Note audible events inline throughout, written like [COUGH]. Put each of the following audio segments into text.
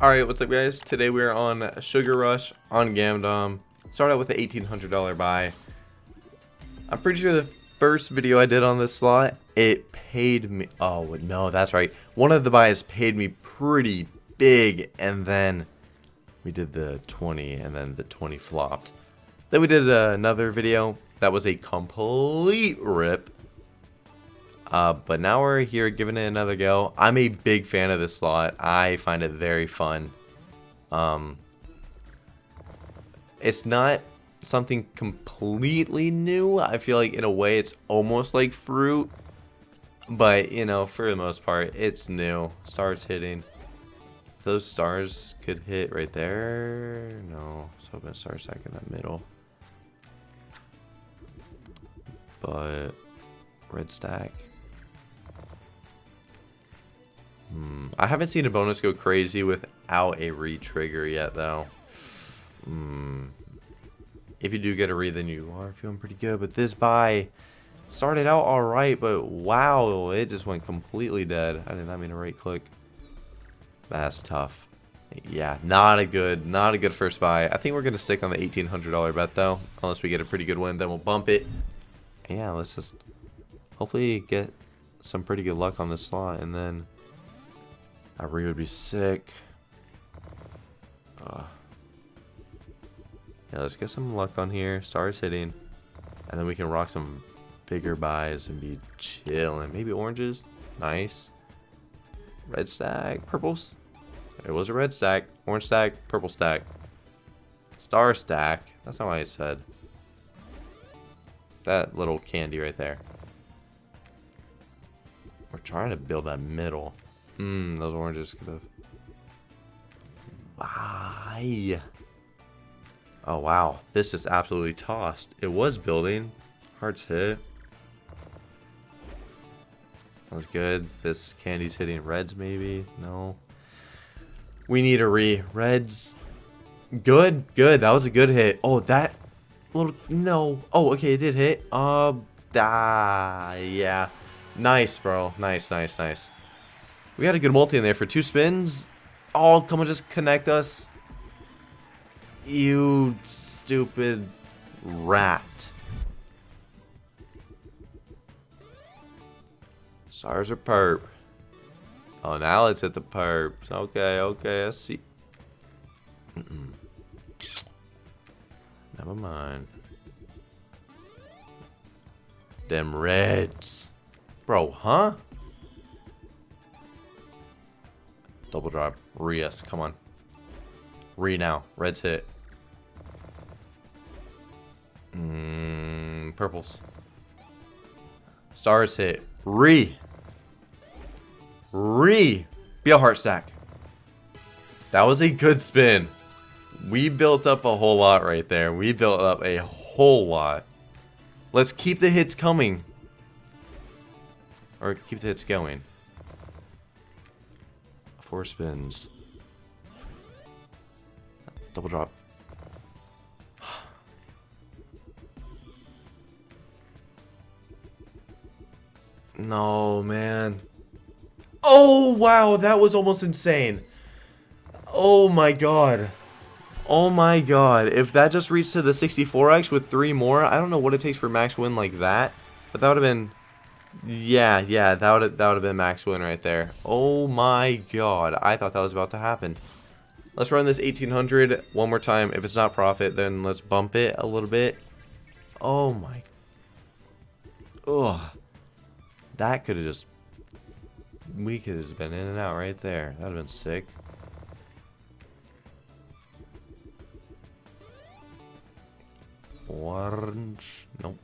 Alright, what's up guys? Today we're on Sugar Rush on Gamdom. Start out with the $1,800 buy. I'm pretty sure the first video I did on this slot, it paid me... Oh, no, that's right. One of the buys paid me pretty big, and then we did the 20, and then the 20 flopped. Then we did another video that was a complete rip. Uh, but now we're here giving it another go. I'm a big fan of this slot. I find it very fun. Um, it's not something completely new. I feel like in a way it's almost like fruit. But, you know, for the most part, it's new. Stars hitting. Those stars could hit right there. No, so I'm going to start stack in the middle. But, red stack. Hmm. I haven't seen a bonus go crazy without a re-trigger yet, though. Hmm. If you do get a re, then you are feeling pretty good. But this buy started out alright, but wow, it just went completely dead. I did not mean to right click. That's tough. Yeah, not a good, not a good first buy. I think we're going to stick on the $1,800 bet, though. Unless we get a pretty good win, then we'll bump it. Yeah, let's just hopefully get some pretty good luck on this slot, and then re would be sick. Uh, yeah, let's get some luck on here. Stars hitting. And then we can rock some bigger buys and be chilling. Maybe oranges. Nice. Red stack. Purples. It was a red stack. Orange stack. Purple stack. Star stack. That's not what I said. That little candy right there. We're trying to build that middle. Mmm, those oranges could have. Why? Oh, wow. This is absolutely tossed. It was building. Hearts hit. That was good. This candy's hitting reds, maybe? No. We need a re. Reds. Good. Good. That was a good hit. Oh, that little... No. Oh, okay. It did hit. Uh, ah, yeah. Nice, bro. Nice, nice, nice. We got a good multi in there for two spins. Oh, come on, just connect us. You stupid rat. Stars are perp. Oh, now let's hit the perps. Okay, okay, I see. Mm -mm. Never mind. Them reds. Bro, huh? Double drop. Rias, come on. Re now. Red's hit. Mm, purples. Stars hit. Re. Re. Be a heart stack. That was a good spin. We built up a whole lot right there. We built up a whole lot. Let's keep the hits coming. Or keep the hits going. Four spins. Double drop. [SIGHS] no, man. Oh, wow. That was almost insane. Oh, my God. Oh, my God. If that just reached to the 64x with three more, I don't know what it takes for max win like that. But that would have been yeah, yeah, that would that would have been max win right there. Oh my god, I thought that was about to happen. Let's run this 1800 one more time. If it's not profit, then let's bump it a little bit. Oh my. Ugh. That could have just. We could have been in and out right there. That would have been sick. Orange. Nope.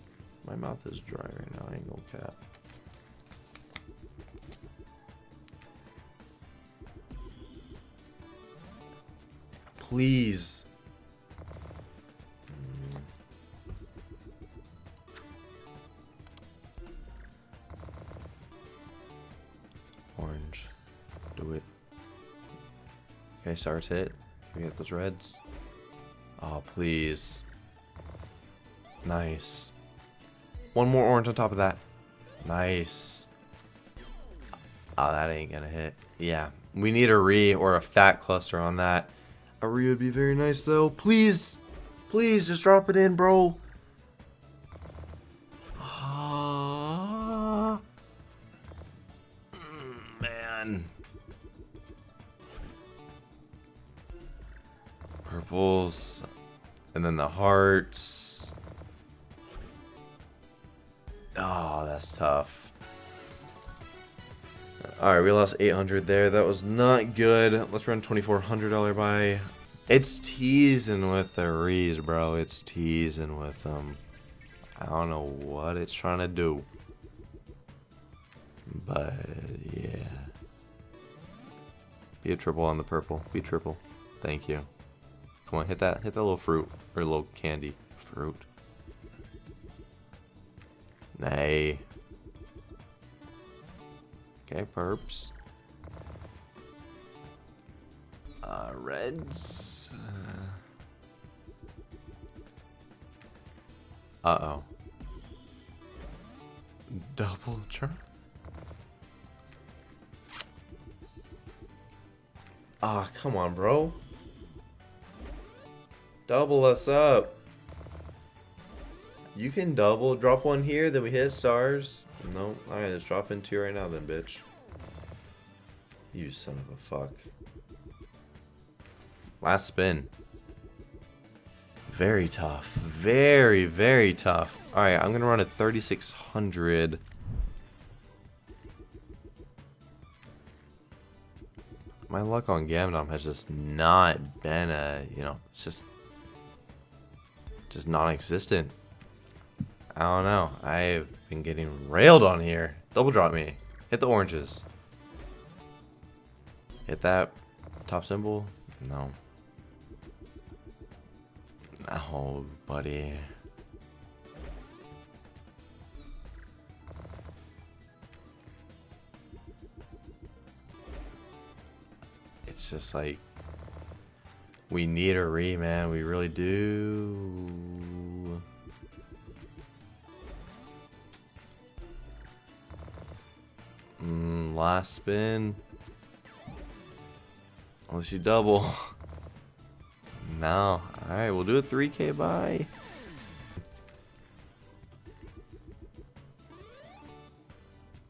My mouth is dry right now. I ain't gonna cap. Please. Mm. Orange. Do it. Okay, stars hit. Can we get those reds? Oh, please. Nice. One more orange on top of that. Nice. Oh, that ain't gonna hit. Yeah, we need a re or a fat cluster on that. A re would be very nice though. Please, please just drop it in, bro. Ah. Man. Purples. And then the hearts. Oh, that's tough. Alright, we lost 800 there. That was not good. Let's run $2,400 buy. It's teasing with the rees, bro. It's teasing with them. I don't know what it's trying to do. But, yeah. Be a triple on the purple. Be triple. Thank you. Come on, hit that. Hit that little fruit. Or little candy. Fruit. Nay. Okay, perps. Uh, reds. Uh, uh oh. Double turn. Ah, oh, come on, bro. Double us up. You can double. Drop one here, then we hit stars. No, alright, let's drop into you right now then, bitch. You son of a fuck. Last spin. Very tough. Very, very tough. Alright, I'm gonna run at 3600. My luck on Gamdom has just not been a, you know, it's just, just non-existent. I don't know. I've been getting railed on here. Double drop me. Hit the oranges. Hit that top symbol. No. Oh, buddy. It's just like we need a re, man. We really do. Mm, last spin. Unless you double. [LAUGHS] no. Alright, we'll do a 3k buy.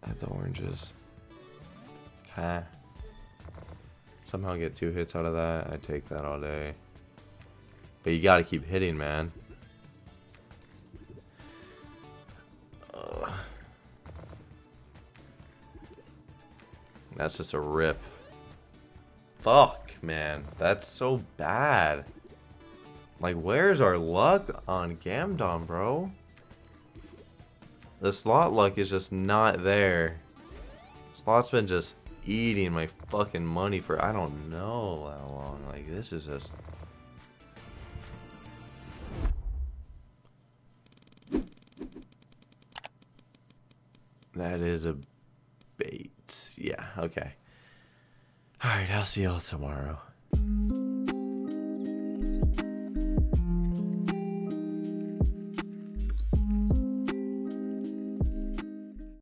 At the oranges. Okay. Somehow get two hits out of that. I take that all day. But you gotta keep hitting, man. That's just a rip. Fuck, man. That's so bad. Like, where's our luck on Gamdom, bro? The slot luck is just not there. Slot's been just eating my fucking money for I don't know how long. Like, this is just... That is a. Yeah, okay. Alright, I'll see y'all tomorrow.